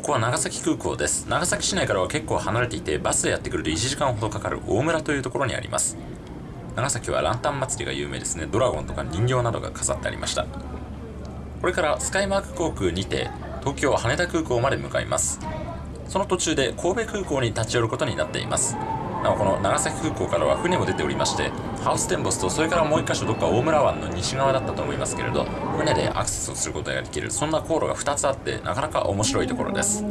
ここは長崎空港です。長崎市内からは結構離れていてバスでやってくると1時間ほどかかる大村というところにあります。長崎はランタン祭りが有名ですね。ドラゴンとか人形などが飾ってありました。これからスカイマーク航空にて東京羽田空港まで向かいます。その途中で神戸空港に立ち寄ることになっています。なおこの長崎空港からは船も出ておりましてハウステンボスとそれからもう1箇所どっか大村湾の西側だったと思いますけれど船でアクセスをすることができるそんな航路が2つあってなかなか面白いところです。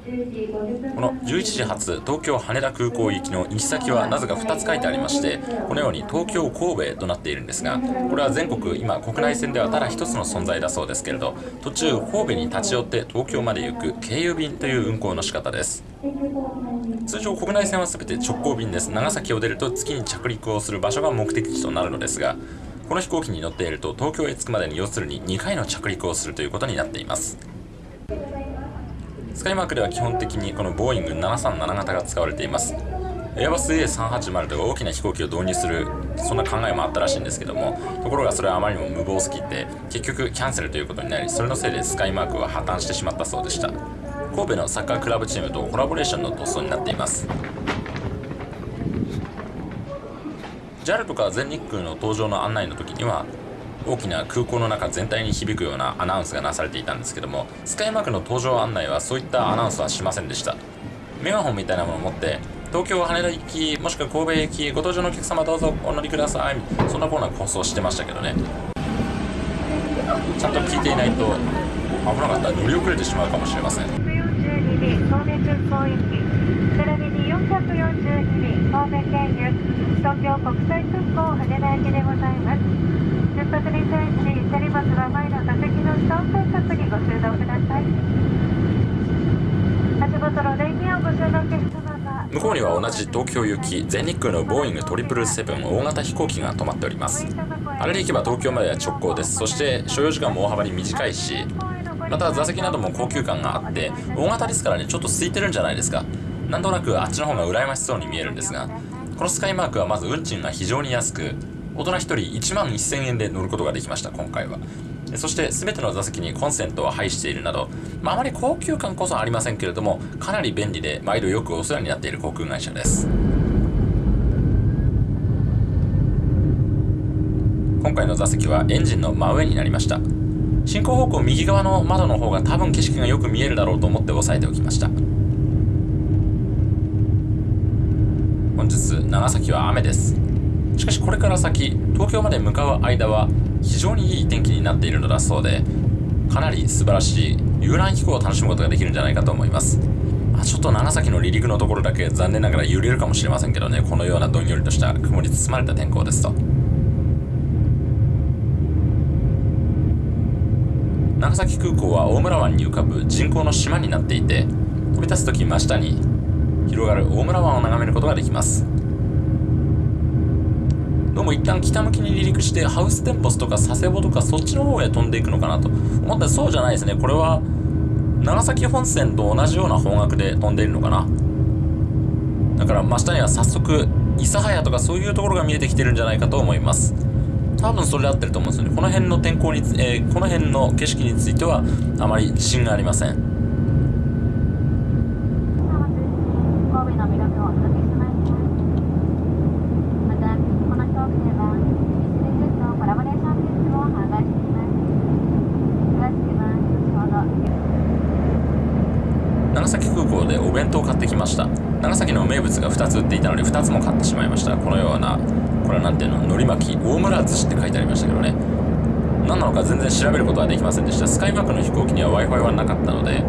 この11時発東京羽田空港行きの行き先はなぜか2つ書いてありましてこのように東京神戸となっているんですがこれは全国今国内線ではただ1つの存在だそうですけれど途中神戸に立ち寄って東京まで行く経由便という運行の仕方です。通常国内線は全て直行便です。長崎を出ると月に着陸をする場所が目的地となるのですがこの飛行機に乗っていると東京へ着くまでに要するに2回の着陸をするということになっています。スカイマークでは基本的にこのボーイング737型が使われています。エアバス A380 とか大きな飛行機を導入するそんな考えもあったらしいんですけどもところがそれはあまりにも無謀すぎて結局キャンセルということになりそれのせいでスカイマークは破綻してしまったそうでした。神戸のサッカークラブチームとコラボレーションの塗装になっています。JAL とか全日空の搭乗の案内の時には大きな空港の中全体に響くようなアナウンスがなされていたんですけどもスカイマークの搭乗案内はそういったアナウンスはしませんでした。メガホンみたいなものを持って東京羽田行きもしくは神戸行きご搭乗のお客様どうぞお乗りください。そんなコーナー放送してましたけどね。ちゃんと聞いていないと危なかったら乗り遅れてしまうかもしれません。便神戸空港行き並びに442便神戸経由東京国際空港羽田行きでございます。出発に際し手荷物は前の座席の下を対策にご収納ください。足元の電源をご所のお客様が向こうには同じ東京行き全日空のボーイング777大型飛行機が止まっております。あれで行けば東京までは直行です。そして所要時間も大幅に短いしまた座席なども高級感があって大型ですからねちょっと空いてるんじゃないですか。なんとなくあっちの方が羨ましそうに見えるんですがこのスカイマークはまず運賃が非常に安く大人1人1万1000円で乗ることができました今回は。そして全ての座席にコンセントを配しているなど、まあ、あまり高級感こそありませんけれどもかなり便利で毎度よくお世話になっている航空会社です。今回の座席はエンジンの真上になりました。進行方向右側の窓の方が多分景色がよく見えるだろうと思って押さえておきました。日長崎は雨です。しかしこれから先東京まで向かう間は非常にいい天気になっているのだそうでかなり素晴らしい遊覧飛行を楽しむことができるんじゃないかと思います、あ、ちょっと長崎の離陸のところだけ残念ながら揺れるかもしれませんけどねこのようなどんよりとした雲に包まれた天候ですと。長崎空港は大村湾に浮かぶ人工の島になっていて飛び立つ時真下に広がる大村湾を眺めることができます。どうも一旦北向きに離陸してハウステンボスとか佐世保とかそっちの方へ飛んでいくのかなと。思ったらそうじゃないですね。これは長崎本線と同じような方角で飛んでいるのかな。だから真下には早速諫早とかそういうところが見えてきてるんじゃないかと思います。多分それで合ってると思うんですよね。この辺の天候に、えーこの辺の景色についてはあまり自信がありません神戸の魅力をお届けしますまたこの飛行機では SNSS のコラボレーショングッズを販売しています詳しくは後ほど長崎空港でお弁当を買ってきました長崎の名物が2つ売っていたので2つも買ってしまいましたこのようなの海苔巻き大村寿司って書いてありましたけどね。何なのか全然調べることはできませんでした。スカイマークの飛行機には w i f i はなかったので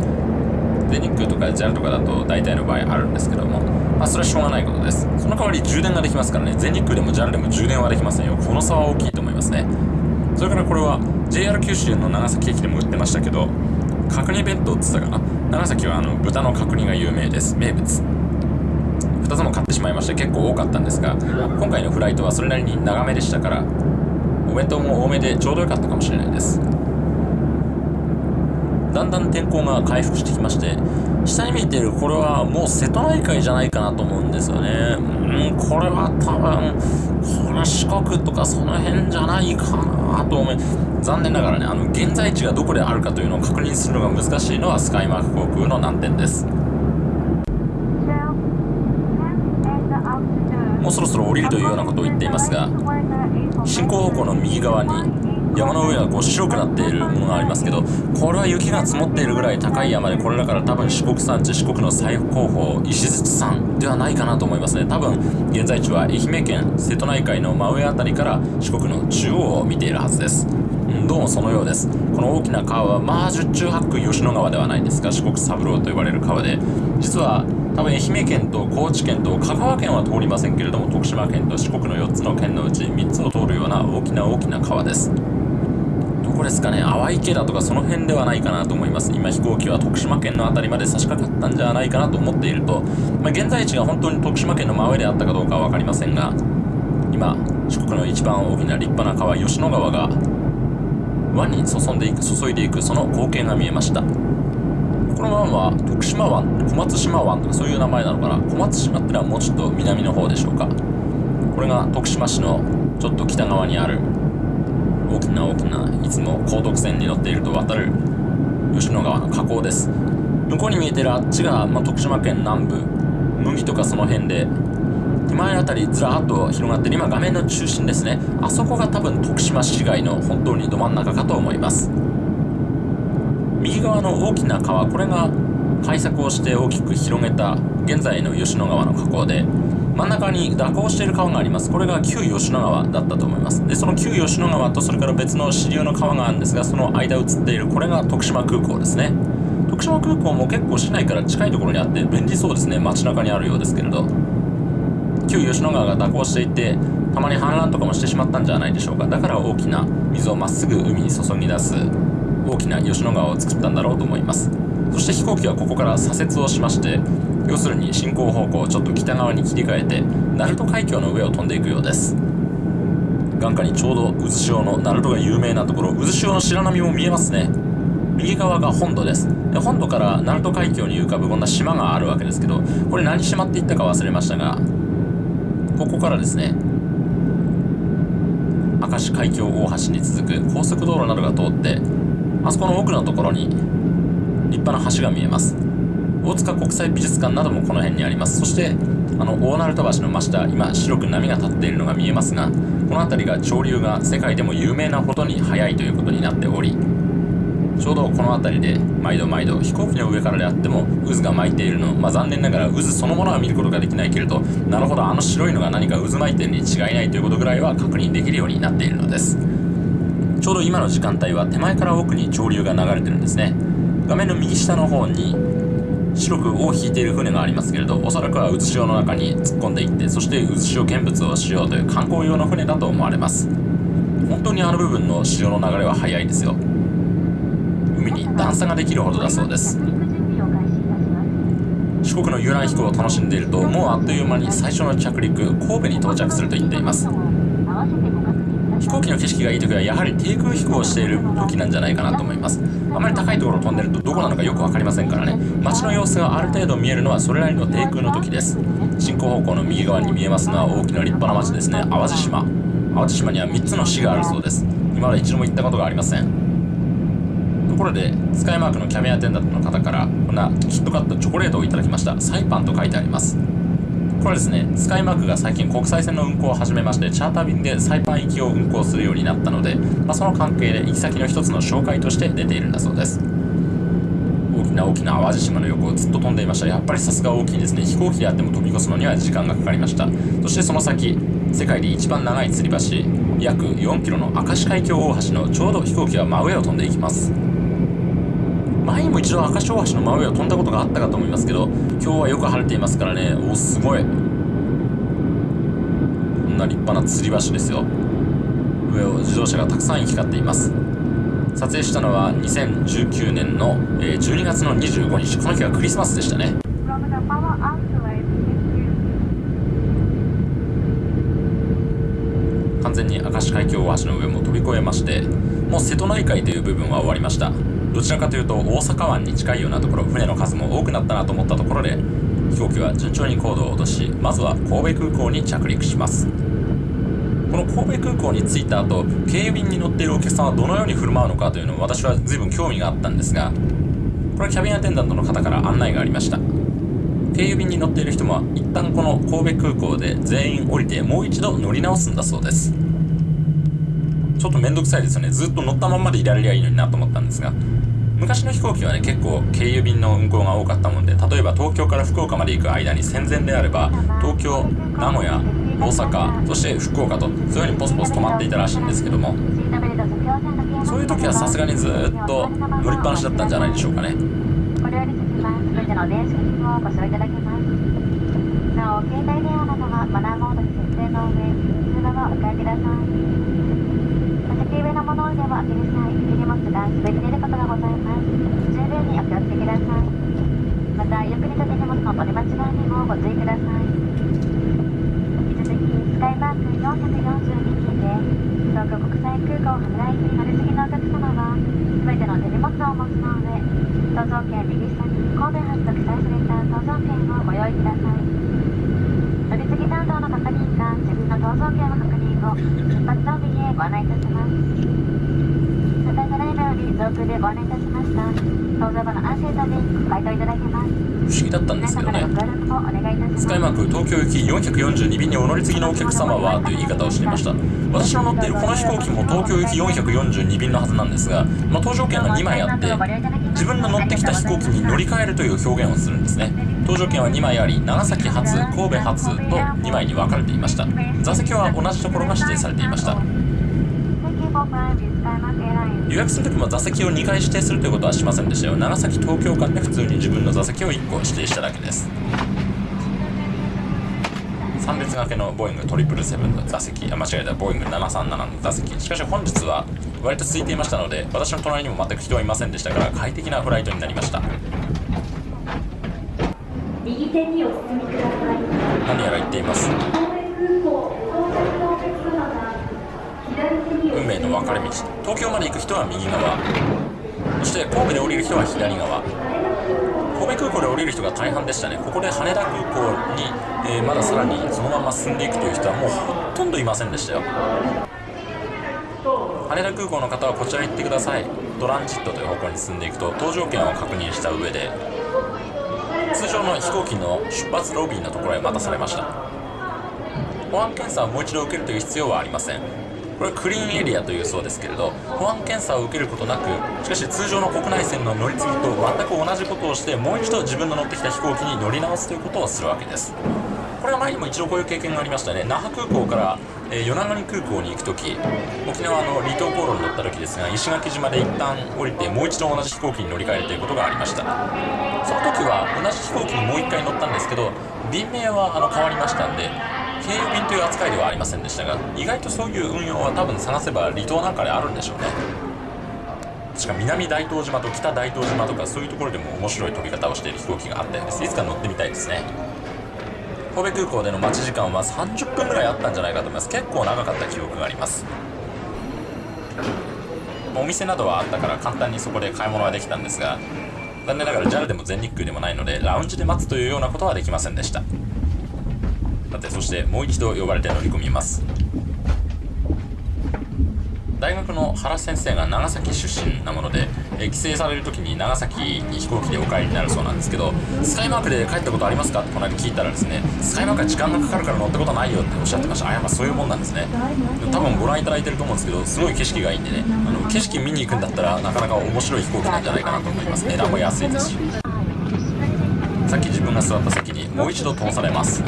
全日空とか JAL とかだと大体の場合あるんですけども。まあそれはしょうがないことです。その代わり充電ができますからね。全日空でも JAL でも充電はできませんよ。この差は大きいと思いますね。それからこれは JR 九州の長崎駅でも売ってましたけど角煮弁当って言ったかな？長崎はあの豚の角煮が有名です。名物。2つも買ってしまいまして結構多かったんですが今回のフライトはそれなりに長めでしたからお弁当も多めでちょうどよかったかもしれないです。だんだん天候が回復してきまして下に見えているこれはもう瀬戸内海じゃないかなと思うんですよね。うんこれは多分これ四国とかその辺じゃないかなと思い残念ながらねあの現在地がどこであるかというのを確認するのが難しいのはスカイマーク航空の難点です。もうそろそろ降りるというようなことを言っていますが進行方向の右側に山の上がこう白くなっているものがありますけどこれは雪が積もっているぐらい高い山でこれだから多分四国山地四国の最高峰石鎚山ではないかなと思いますね。多分現在地は愛媛県瀬戸内海の真上辺りから四国の中央を見ているはずです。どうもそのようです。この大きな川はまあ十中八九吉野川ではないんですが四国三郎と呼ばれる川で実は多分愛媛県と高知県と香川県は通りませんけれども徳島県と四国の4つの県のうち3つを通るような大きな大きな川です。どこですかね？淡池だとかその辺ではないかなと思います。今飛行機は徳島県の辺りまで差し掛かったんじゃないかなと思っていると、まあ、現在地が本当に徳島県の真上であったかどうかは分かりませんが今四国の一番大きな立派な川吉野川が湾に注んでいく注いでいくその光景が見えました。この湾は徳島湾小松島湾とかそういう名前なのかな？小松島ってのはもうちょっと南の方でしょうか？これが徳島市のちょっと北側にある大きな大きないつも高徳線に乗っていると渡る吉野川の河口です。向こうに見えてるあっちが、まあ、徳島県南部麦とかその辺で手前あたりずらっと広がってる今画面の中心ですね。あそこが多分徳島市街の本当にど真ん中かと思います。右側の大きな川これが開削をして大きく広げた現在の吉野川の河口で真ん中に蛇行している川があります。これが旧吉野川だったと思います。でその旧吉野川とそれから別の支流の川があるんですがその間映っているこれが徳島空港ですね。徳島空港も結構市内から近いところにあって便利そうですね。街中にあるようですけれど。旧吉野川が蛇行していてたまに氾濫とかもしてしまったんじゃないでしょうか。だから大きな水をまっすぐ海に注ぎ出す。大きな吉野川を作ったんだろうと思います。そして飛行機はここから左折をしまして要するに進行方向をちょっと北側に切り替えて鳴門海峡の上を飛んでいくようです。眼下にちょうど渦潮の鳴門が有名なところ渦潮の白波も見えますね。右側が本土です。で本土から鳴門海峡に浮かぶこんな島があるわけですけどこれ何島って言ったか忘れましたがここからですね明石海峡大橋に続く高速道路などが通ってあそこの奥のところに立派な橋が見えます。大塚国際美術館などもこの辺にあります。そしてあの大鳴門橋の真下今白く波が立っているのが見えますがこの辺りが潮流が世界でも有名なほどに速いということになっておりちょうどこの辺りで毎度毎度飛行機の上からであっても渦が巻いているのまあ残念ながら渦そのものは見ることができないけれどなるほどあの白いのが何か渦巻いているに違いないということぐらいは確認できるようになっているのです。ちょうど今の時間帯は手前から奥に潮流が流れてるんですね。画面の右下の方に白く尾を引いている船がありますけれどおそらくは渦潮の中に突っ込んでいってそして渦潮見物をしようという観光用の船だと思われます。本当にあの部分の潮の流れは速いですよ。海に段差ができるほどだそうです。四国の遊覧飛行を楽しんでいるともうあっという間に最初の着陸神戸に到着すると言っています。飛行機の景色がいい時はやはり低空飛行をしている時なんじゃないかなと思います。あまり高いところを飛んでるとどこなのかよく分かりませんからね。街の様子がある程度見えるのはそれなりの低空の時です。進行方向の右側に見えますのは大きな立派な町ですね。淡路島。淡路島には3つの市があるそうです。今まで一度も行ったことがありません。ところでスカイマークのキャビンアテンダントの方からこんなキットカットチョコレートをいただきました。サイパンと書いてあります。これですねスカイマークが最近国際線の運航を始めましてチャーター便でサイパン行きを運航するようになったので、まあ、その関係で行き先の一つの紹介として出ているんだそうです。大きな大きな淡路島の横をずっと飛んでいました。やっぱりさすが大きいですね。飛行機であっても飛び越すのには時間がかかりました。そしてその先世界で一番長い吊り橋約4キロの明石海峡大橋のちょうど飛行機は真上を飛んでいきます。も一度赤潮橋の真上を飛んだことがあったかと思いますけど今日はよく晴れていますからね。おすごい。こんな立派な吊り橋ですよ。上を自動車がたくさん行き交っています。撮影したのは2019年のえ12月の25日。この日はクリスマスでしたね。完全に明石海峡大橋の上も飛び越えましてもう瀬戸内海という部分は終わりました。どちらかというと大阪湾に近いようなところ船の数も多くなったなと思ったところで飛行機は順調に高度を落としまずは神戸空港に着陸します。この神戸空港に着いた後経由便に乗っているお客さんはどのように振る舞うのかというのを私は随分興味があったんですがこれはキャビンアテンダントの方から案内がありました。経由便に乗っている人も一旦この神戸空港で全員降りてもう一度乗り直すんだそうです。ちょっとめんどくさいですよね。ずっと乗ったままでいられりゃいいのになと思ったんですが昔の飛行機はね結構経由便の運航が多かったもんで例えば東京から福岡まで行く間に戦前であれば東京名古屋大阪そして福岡とそういうふうにポスポス止まっていたらしいんですけどもそういう時はさすがにずっと乗りっぱなしだったんじゃないでしょうかね。これより先は全ての電子機器をご使用いただけます。なお携帯電話などはマナーモードに設定の上通話はお控えください座席上の物入れを開ける際手荷物が滑り出ることがございます十分にお気をつけくださいまたよく似た手荷物の取り間違いにもご注意ください引き続きスカイマーク442便で東京国際空港羽田行き乗り継ぎのお客様は全ての手荷物をお持ちの上搭乗券右下に神戸発と記載された搭乗券をご用意ください。乗り継ぎ担当の係員が自分の搭乗券の確認後出発の便へご案内いたしますただいまライブより上空でご案内いたしました搭乗後の安心と便ご回答いただけます不思議だったんですけどね。スカイマーク東京行き442便にお乗り継ぎのお客様はという言い方をしていました。私の乗っているこの飛行機も東京行き442便のはずなんですが、まあ、搭乗券が2枚あって自分の乗ってきた飛行機に乗り換えるという表現をするんですね。搭乗券は2枚あり長崎発神戸発と2枚に分かれていました。座席は同じところが指定されていました。予約するときも座席を2回指定するということはしませんでしたよ。長崎東京間で普通に自分の座席を1個指定しただけです。3列掛けのボーイング777の座席。あ間違えた。ボーイング737の座席。しかし本日は割と空いていましたので私の隣にも全く人はいませんでしたから快適なフライトになりました。右手にお進みください。何やら言っています運命の分かれ道東京まで行く人は右側そして神戸で降りる人は左側。神戸空港で降りる人が大半でしたね。ここで羽田空港に、えーまださらにそのまま進んでいくという人はもうほとんどいませんでしたよ。羽田空港の方はこちら行ってください。トランジットという方向に進んでいくと搭乗券を確認した上で通常の飛行機の出発ロビーのところへ待たされました。保安検査をもう一度受けるという必要はありません。これクリーンエリアというそうですけれど保安検査を受けることなくしかし通常の国内線の乗り継ぎと全く同じことをしてもう一度自分の乗ってきた飛行機に乗り直すということをするわけです。これは前にも一度こういう経験がありましたね。那覇空港から、え与那国空港に行く時沖縄の離島航路に乗った時ですが石垣島で一旦降りてもう一度同じ飛行機に乗り換えるということがありました。その時は同じ飛行機にもう一回乗ったんですけど便名はあの変わりましたんで経由便という扱いではありませんでしたが意外とそういう運用は多分探せば離島なんかであるんでしょうね。しか南大東島と北大東島とかそういうところでも面白い飛び方をしている飛行機があったようです。いつか乗ってみたいですね。神戸空港での待ち時間は30分ぐらいあったんじゃないかと思います。結構長かった記憶があります。お店などはあったから簡単にそこで買い物はできたんですが残念ながら JAL でも全日空でもないのでラウンジで待つというようなことはできませんでした。さてそしてもう一度呼ばれて乗り込みます。大学の原先生が長崎出身なもので、え帰省される時に長崎に飛行機でお帰りになるそうなんですけどスカイマークで帰ったことありますか？ってこの間聞いたらですねスカイマークは時間がかかるから乗ったことないよっておっしゃってました。あやっぱそういうもんなんですね。多分ご覧いただいてると思うんですけどすごい景色がいいんでねあの景色見に行くんだったらなかなか面白い飛行機なんじゃないかなと思います。値段も安いですし。さっき自分が座った席にもう一度通されます。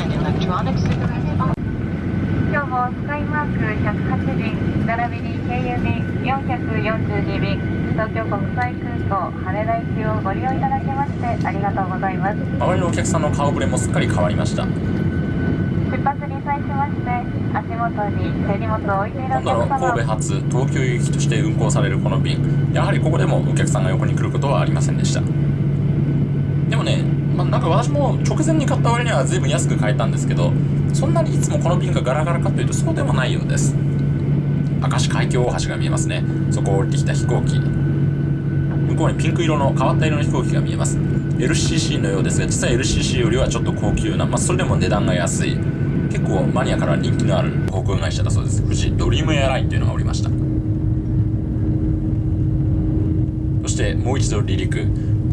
今日もスカイマーク108便並びに経由便442便東京国際空港羽田行きをご利用いただきましてありがとうございます。周りのお客さんの顔ぶれもすっかり変わりました。出発に際しまして足元に手荷物を置いているお今度の神戸発東京行きとして運行されるこの便やはりここでもお客さんが横に来ることはありませんでした。でもね、まあ、なんか私も直前に買った割には随分安く買えたんですけどそんなにいつもこの便がガラガラかというとそうでもないようです。明石海峡大橋が見えますね。そこを降りてきた飛行機。向こうにピンク色の変わった色の飛行機が見えます。LCC のようですが実は LCC よりはちょっと高級な、まあ、それでも値段が安い。結構マニアから人気のある航空会社だそうです。富士ドリームエアラインというのがおりました。そしてもう一度離陸。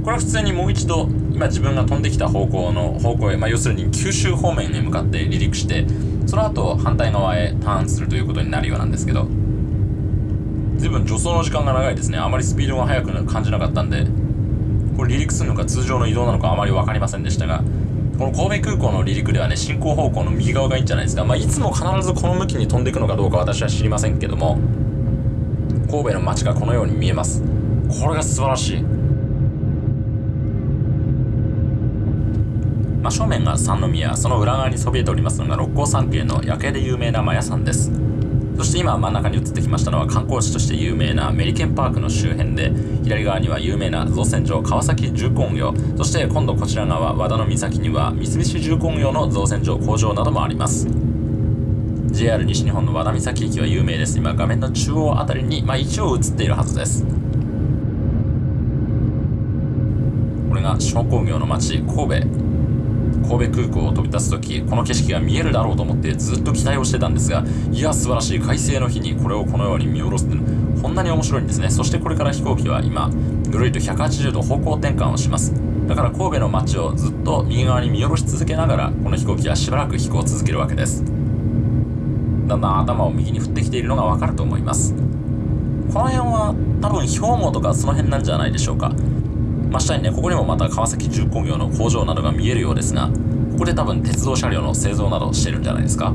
これは普通にもう一度今自分が飛んできた方向の方向へ、まあ、要するに九州方面へ向かって離陸してその後反対側へターンするということになるようなんですけど随分助走の時間が長いですね。あまりスピードが速く感じなかったんでこれ離陸するのか通常の移動なのかあまり分かりませんでしたがこの神戸空港の離陸ではね進行方向の右側がいいんじゃないですか。まあいつも必ずこの向きに飛んでいくのかどうか私は知りませんけども神戸の街がこのように見えます。これが素晴らしい。真正面が三宮その裏側にそびえておりますのが六甲山系の夜景で有名なマヤ山です。そして今真ん中に移ってきましたのは観光地として有名なメリケンパークの周辺で左側には有名な造船所川崎重工業そして今度こちら側和田の岬には三菱重工業の造船所工場などもあります。JR 西日本の和田岬駅は有名です。今画面の中央あたりに、まあ、一応映っているはずです。これが商工業の町神戸。神戸空港を飛び立つ時この景色が見えるだろうと思ってずっと期待をしてたんですがいや素晴らしい快晴の日にこれをこのように見下ろすこんなに面白いんですね。そしてこれから飛行機は今ぐるりと180度方向転換をします。だから神戸の街をずっと右側に見下ろし続けながらこの飛行機はしばらく飛行を続けるわけです。だんだん頭を右に振ってきているのがわかると思います。この辺は多分兵庫とかその辺なんじゃないでしょうか。真下にねここにもまた川崎重工業の工場などが見えるようですがここで多分鉄道車両の製造などしてるんじゃないですか。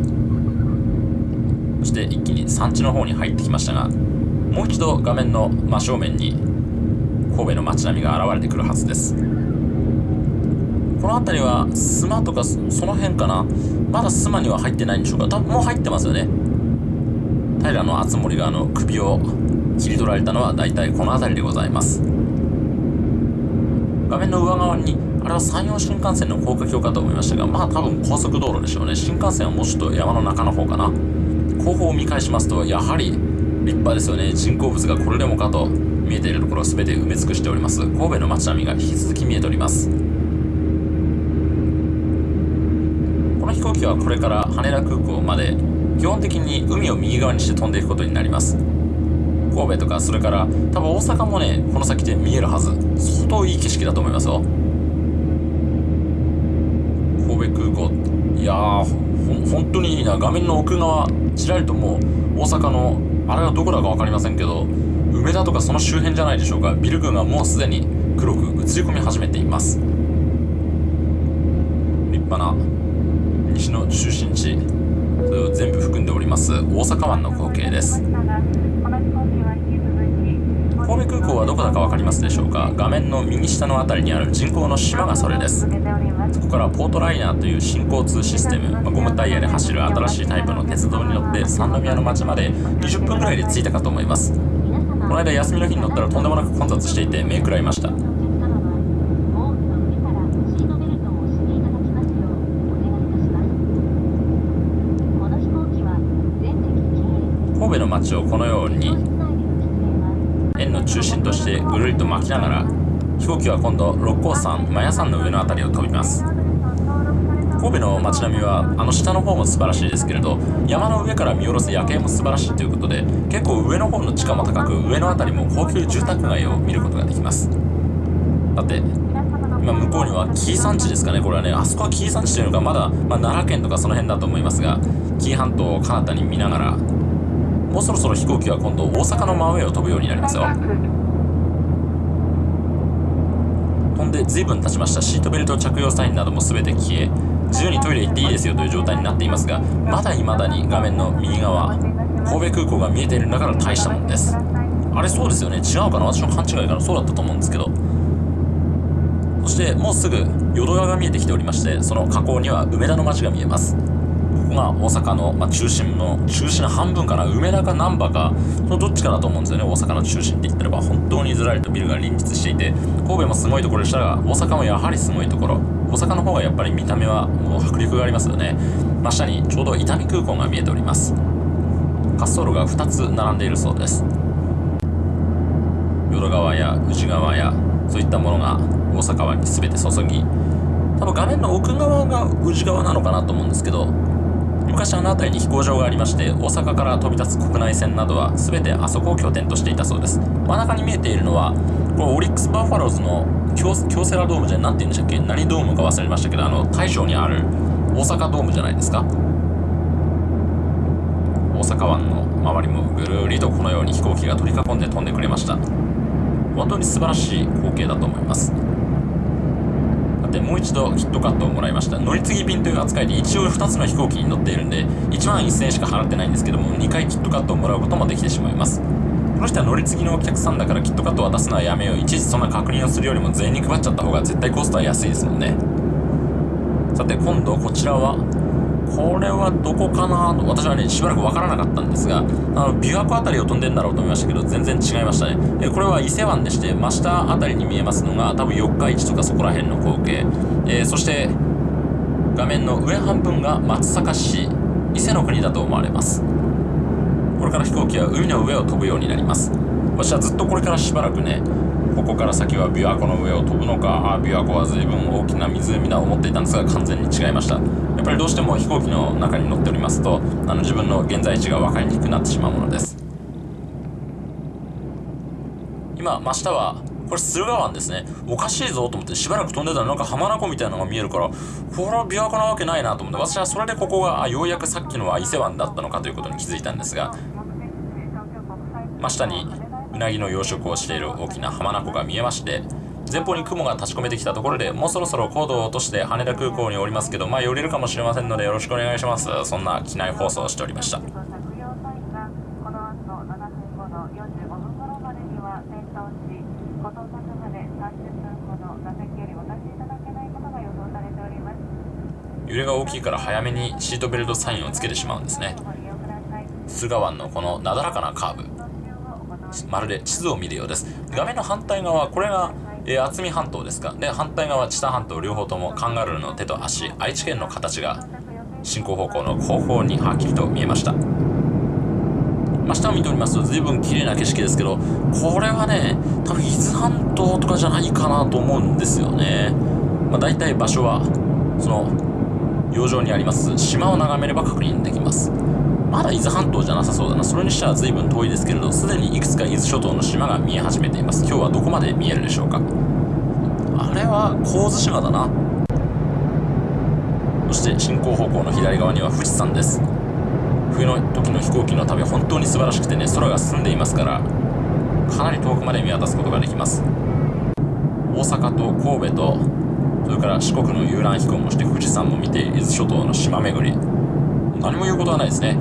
そして一気に産地の方に入ってきましたがもう一度画面の真正面に神戸の街並みが現れてくるはずです。この辺りは須磨とかその辺かな？まだ須磨には入ってないんでしょうか？多分もう入ってますよね。平敦盛があの首を切り取られたのは大体この辺りでございます。画面の上側にあれは山陽新幹線の高架橋かと思いましたがまあ多分高速道路でしょうね。新幹線はもうちょっと山の中の方かな。後方を見返しますとやはり立派ですよね。人工物がこれでもかと見えているところを全て埋め尽くしております。神戸の街並みが引き続き見えております。この飛行機はこれから羽田空港まで基本的に海を右側にして飛んでいくことになります。神戸とかそれから多分大阪もねこの先で見えるはず。相当いい景色だと思いますよ。神戸空港。いやー本当にいいな。画面の奥側ちらりともう大阪のあれはどこだか分かりませんけど梅田とかその周辺じゃないでしょうか。ビル群がもうすでに黒く映り込み始めています。立派な西の中心地それを全部含んでおります。大阪湾の光景です。神戸空港はどこだか分かりますでしょうか？画面の右下の辺りにある人工の島がそれです。そこからポートライナーという新交通システム、まあ、ゴムタイヤで走る新しいタイプの鉄道に乗って三宮の町まで20分ぐらいで着いたかと思います。この間休みの日に乗ったらとんでもなく混雑していて目くらいました。神戸の街をこのように中心としてぐるりと巻きながら飛行機は今度六甲山マヤ山の上の辺りを飛びます。神戸の街並みはあの下の方も素晴らしいですけれど山の上から見下ろす夜景も素晴らしいということで結構上の方の地価も高く上の辺りも高級住宅街を見ることができます。だって今向こうには紀伊山地ですかね。これはねあそこは紀伊山地というのかまだ、まあ、奈良県とかその辺だと思いますが紀伊半島を彼方に見ながらもうそろそろ飛行機は今度大阪の真上を飛ぶようになりますよ。飛んで随分経ちましたシートベルト着用サインなども全て消え自由にトイレ行っていいですよという状態になっていますがまだ未だに画面の右側神戸空港が見えているんだから大したもんです。あれそうですよね。違うかな？私の勘違いかな？そうだったと思うんですけど。そしてもうすぐ淀川が見えてきておりましてその河口には梅田の街が見えます。ここが大阪の、まあ、中心の中心の半分かな梅田か難波かそのどっちかだと思うんですよね大阪の中心って言ったらば。本当にずらりとビルが隣接していて神戸もすごいところでしたが大阪もやはりすごいところ。大阪の方がやっぱり見た目はもう迫力がありますよね。真下にちょうど伊丹空港が見えております。滑走路が2つ並んでいるそうです。淀川や宇治川やそういったものが大阪湾に全て注ぎ多分画面の奥側が宇治川なのかなと思うんですけど昔あの辺りに飛行場がありまして大阪から飛び立つ国内線などは全てあそこを拠点としていたそうです。真ん中に見えているのはこれオリックス・バファローズの京セラドームじゃ何て言うんでしたっけ？何ドームか忘れましたけどあの大正にある大阪ドームじゃないですか？大阪湾の周りもぐるりとこのように飛行機が取り囲んで飛んでくれました。本当に素晴らしい光景だと思います。ってもう一度キットカットをもらいました。乗り継ぎ便という扱いで一応2つの飛行機に乗っているんで1万1000円しか払ってないんですけども2回キットカットをもらうこともできてしまいます。この人は乗り継ぎのお客さんだからキットカットを渡すのはやめよう。いちいちそんな確認をするよりも全員に配っちゃった方が絶対コストは安いですもんね。さて今度こちらはこれはどこかなと私はねしばらくわからなかったんですがあの琵琶湖あたりを飛んでんだろうと思いましたけど全然違いましたね。えこれは伊勢湾でして真下あたりに見えますのが多分四日市とかそこら辺の光景、えーそして画面の上半分が松阪市伊勢の国だと思われます。これから飛行機は海の上を飛ぶようになります。私はずっとこれからしばらくねここから先は琵琶湖の上を飛ぶのか琵琶湖は随分大きな湖だと思っていたんですが完全に違いました。やっぱりどうしても飛行機の中に乗っておりますとあの自分の現在地が分かりにくくなってしまうものです。今真下はこれ駿河湾ですね。おかしいぞと思ってしばらく飛んでたらなんか浜名湖みたいなのが見えるからこれは琵琶湖なわけないなと思って私はそれでここがあようやくさっきのは伊勢湾だったのかということに気づいたんですが真下にうなぎの養殖をしている大きな浜名湖が見えまして前方に雲が立ち込めてきたところでもうそろそろ高度を落として羽田空港におりますけどまあ寄れるかもしれませんのでよろしくお願いします。そんな機内放送をしておりました。着用サインがこの後7分後の45分頃までには点灯しご到着まで30分ほど座席よりお立ちいただけないことが予想されております。揺れが大きいから早めにシートベルトサインをつけてしまうんですね。駿河湾のこのなだらかなカーブまるで地図を見るようです。画面の反対側これが、えー渥美半島ですか。で反対側知多半島両方ともカンガルーの手と足愛知県の形が進行方向の後方にはっきりと見えました。真下を見ておりますと随分綺麗な景色ですけどこれはね多分伊豆半島とかじゃないかなと思うんですよね、まあ、大体場所はその洋上にあります。島を眺めれば確認できます。まだ伊豆半島じゃなさそうだな。それにしては随分遠いですけれどすでにいくつか伊豆諸島の島が見え始めています。今日はどこまで見えるでしょうか？あれは神津島だな。そして進行方向の左側には富士山です。冬の時の飛行機の旅本当に素晴らしくてね空が澄んでいますからかなり遠くまで見渡すことができます。大阪と神戸とそれから四国の遊覧飛行もして富士山も見て伊豆諸島の島巡り。何も言うことはないですね。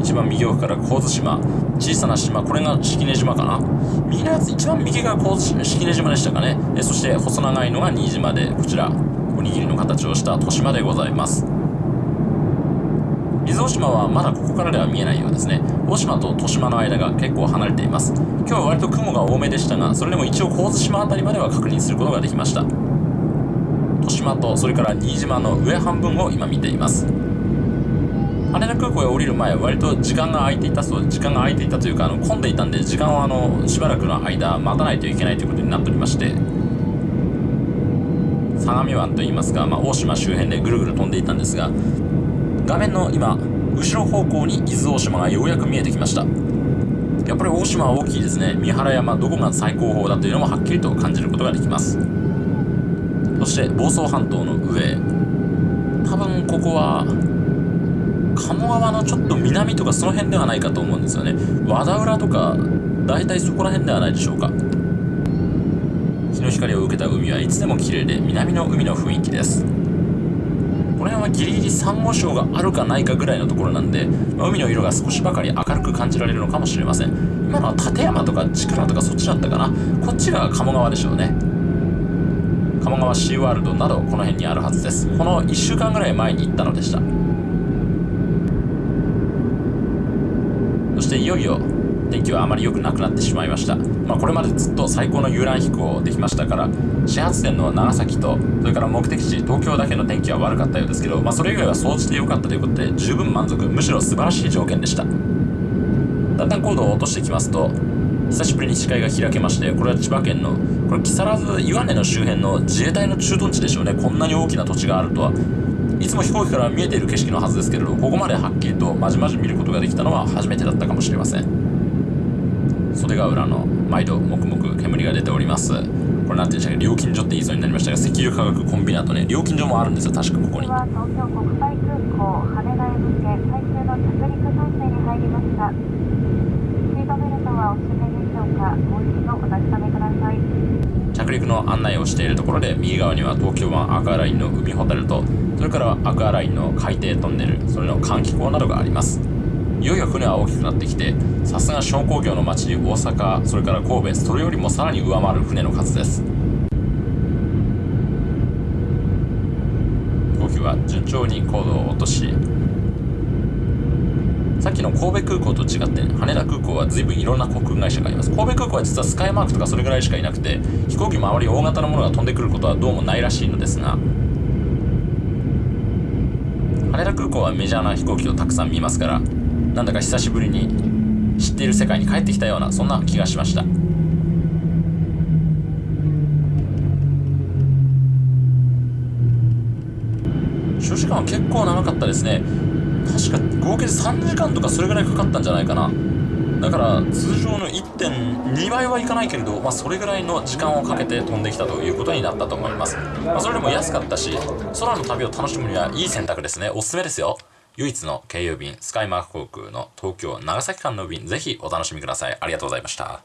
一番右奥から神津島小さな島これが式根島かな。右のやつ一番右が神津式根島でしたかね。えそして細長いのが新島でこちらおにぎりの形をした豊島でございます。伊豆大島はまだここからでは見えないようですね。大島と豊島の間が結構離れています。今日は割と雲が多めでしたがそれでも一応神津島あたりまでは確認することができました。豊島とそれから新島の上半分を今見ています。羽田空港へ降りる前割と時間が空いていたそうで時間が空いていたというかあの混んでいたんで時間をあのしばらくの間待たないといけないということになっておりまして相模湾といいますか、まあ、大島周辺でぐるぐる飛んでいたんですが画面の今後ろ方向に伊豆大島がようやく見えてきました。やっぱり大島は大きいですね。三原山どこが最高峰だというのもはっきりと感じることができます。そして房総半島の上。多分ここは鴨川のちょっと南とかその辺ではないかと思うんですよね。和田浦とか大体そこら辺ではないでしょうか。日の光を受けた海はいつでも綺麗で南の海の雰囲気です。この辺はギリギリサンゴ礁があるかないかぐらいのところなんで、まあ海の色が少しばかり明るく感じられるのかもしれません。今のは立山とか千倉とかそっちだったかな。こっちが鴨川でしょうね。鴨川シーワールドなどこの辺にあるはずです。この1週間ぐらい前に行ったのでした。していよいよ天気はあまり良くなくなってしまいました、まあ、これまでずっと最高の遊覧飛行できましたから始発点の長崎とそれから目的地東京だけの天気は悪かったようですけど、まあ、それ以外は総じて良かったということで十分満足むしろ素晴らしい条件でした。だんだん高度を落としていきますと久しぶりに視界が開けましてこれは千葉県のこれ木更津岩根の周辺の自衛隊の駐屯地でしょうね。こんなに大きな土地があるとは。いつも飛行機から見えている景色のはずですけれどここまではっきりとまじまじ見ることができたのは初めてだったかもしれません。袖ヶ浦の毎度黙々煙が出ております。これなんていうんでしたっけ料金所って言いそうになりましたが石油化学コンビナートね。料金所もあるんですよ確かここに。東京国際空港羽田へ向け最終の着陸態勢に入りました。シートベルトはお締めでしょうか。もう一度お確かめください着陸の案内をしているところで右側には東京湾アクアラインの海ホテルとそれからアクアラインの海底トンネルそれの換気口などがあります。いよいよ船は大きくなってきてさすが商工業の街に大阪それから神戸それよりもさらに上回る船の数です。飛行機は順調に高度を落としさっきの神戸空港と違って、羽田空港は随分いろんな航空会社があります。神戸空港は実はスカイマークとかそれぐらいしかいなくて、飛行機もあまり大型のものが飛んでくることはどうもないらしいのですが、羽田空港はメジャーな飛行機をたくさん見ますから、なんだか久しぶりに知っている世界に帰ってきたような、そんな気がしました。所時間は結構長かったですね。確か合計で3時間とかそれぐらいかかったんじゃないかな。だから通常の1.2倍はいかないけれど、まあ、それぐらいの時間をかけて飛んできたということになったと思います、まあ、それでも安かったし空の旅を楽しむにはいい選択ですね。おすすめですよ。唯一の経由便スカイマーク航空の東京長崎間の便ぜひお楽しみください。ありがとうございました。